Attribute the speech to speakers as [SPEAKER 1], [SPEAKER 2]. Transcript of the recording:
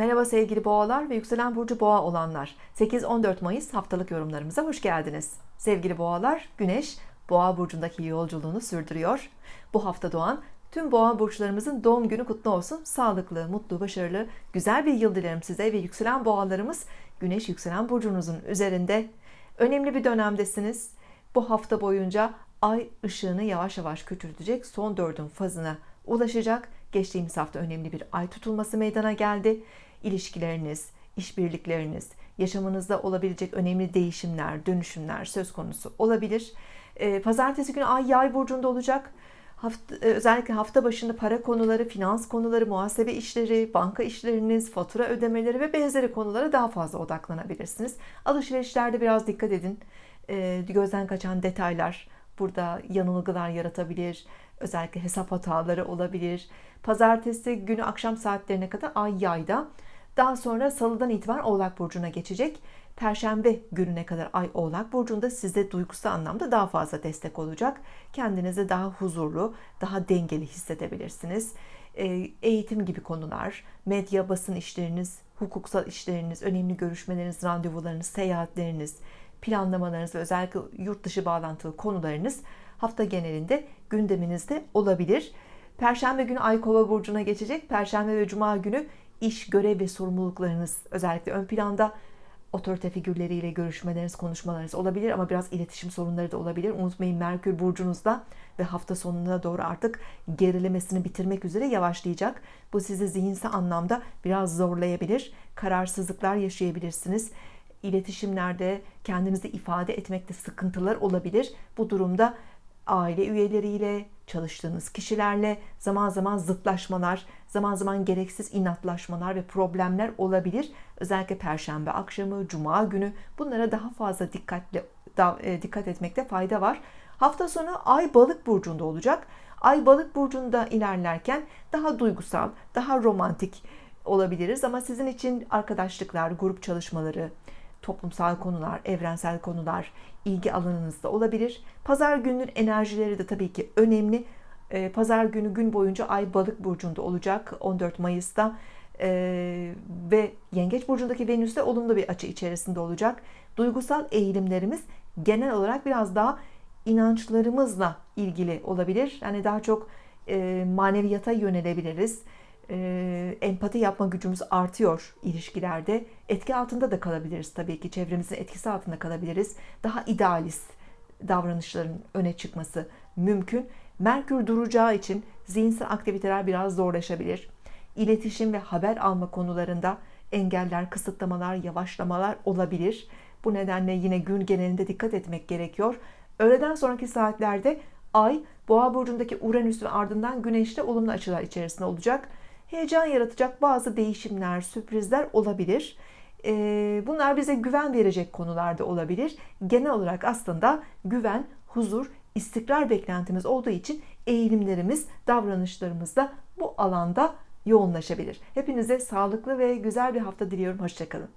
[SPEAKER 1] Merhaba sevgili boğalar ve yükselen burcu boğa olanlar. 8-14 Mayıs haftalık yorumlarımıza hoş geldiniz. Sevgili boğalar, Güneş boğa burcundaki yolculuğunu sürdürüyor. Bu hafta doğan tüm boğa burçlarımızın doğum günü kutlu olsun. Sağlıklı, mutlu, başarılı, güzel bir yıl dilerim size ve yükselen boğalarımız Güneş yükselen burcunuzun üzerinde. Önemli bir dönemdesiniz. Bu hafta boyunca ay ışığını yavaş yavaş küçültecek son dördün fazına ulaşacak. Geçtiğimiz hafta önemli bir ay tutulması meydana geldi. İlişkileriniz, işbirlikleriniz, yaşamınızda olabilecek önemli değişimler, dönüşümler söz konusu olabilir. Ee, pazartesi günü ay yay burcunda olacak. Hafta, e, özellikle hafta başında para konuları, finans konuları, muhasebe işleri, banka işleriniz, fatura ödemeleri ve benzeri konulara daha fazla odaklanabilirsiniz. Alışverişlerde biraz dikkat edin. Ee, gözden kaçan detaylar burada yanılgılar yaratabilir. Özellikle hesap hataları olabilir. Pazartesi günü akşam saatlerine kadar ay yayda. Daha sonra salıdan itibaren Oğlak Burcu'na geçecek. Perşembe gününe kadar Ay Oğlak Burcu'nda size duygusal anlamda daha fazla destek olacak. Kendinizi daha huzurlu, daha dengeli hissedebilirsiniz. Ee, eğitim gibi konular, medya, basın işleriniz, hukuksal işleriniz, önemli görüşmeleriniz, randevularınız, seyahatleriniz, planlamalarınız ve özellikle yurt dışı bağlantılı konularınız hafta genelinde gündeminizde olabilir. Perşembe günü Ay Kova burcuna geçecek. Perşembe ve Cuma günü iş, görev ve sorumluluklarınız özellikle ön planda otorite figürleriyle görüşmeleriniz, konuşmalarınız olabilir ama biraz iletişim sorunları da olabilir. Unutmayın Merkür burcunuzda ve hafta sonuna doğru artık gerilemesini bitirmek üzere yavaşlayacak. Bu sizi zihinsel anlamda biraz zorlayabilir. Kararsızlıklar yaşayabilirsiniz. İletişimlerde kendinizi ifade etmekte sıkıntılar olabilir. Bu durumda aile üyeleriyle, çalıştığınız kişilerle zaman zaman zıtlaşmalar, zaman zaman gereksiz inatlaşmalar ve problemler olabilir. Özellikle perşembe akşamı, cuma günü bunlara daha fazla dikkatle e, dikkat etmekte fayda var. Hafta sonu Ay Balık burcunda olacak. Ay Balık burcunda ilerlerken daha duygusal, daha romantik olabiliriz ama sizin için arkadaşlıklar, grup çalışmaları, toplumsal konular, evrensel konular ilgi alanınızda olabilir. Pazar gününün enerjileri de tabii ki önemli. Ee, pazar günü gün boyunca Ay Balık burcunda olacak 14 Mayıs'ta ee, ve Yengeç burcundaki Venüs de olumlu bir açı içerisinde olacak. Duygusal eğilimlerimiz genel olarak biraz daha inançlarımızla ilgili olabilir. Yani daha çok e, maneviyata yönelebiliriz e, empati yapma gücümüz artıyor ilişkilerde. Etki altında da kalabiliriz tabii ki. Çevremizin etkisi altında kalabiliriz. Daha idealist davranışların öne çıkması mümkün. Merkür duracağı için zihinsel aktiviteler biraz zorlaşabilir. İletişim ve haber alma konularında engeller, kısıtlamalar, yavaşlamalar olabilir. Bu nedenle yine gün genelinde dikkat etmek gerekiyor. Öğleden sonraki saatlerde Ay, Boğa burcundaki Uranüs ve ardından Güneş'te olumlu açılar içerisinde olacak heyecan yaratacak bazı değişimler, sürprizler olabilir. Ee, bunlar bize güven verecek konularda olabilir. Genel olarak aslında güven, huzur, istikrar beklentimiz olduğu için eğilimlerimiz, davranışlarımız da bu alanda yoğunlaşabilir. Hepinize sağlıklı ve güzel bir hafta diliyorum. Hoşçakalın.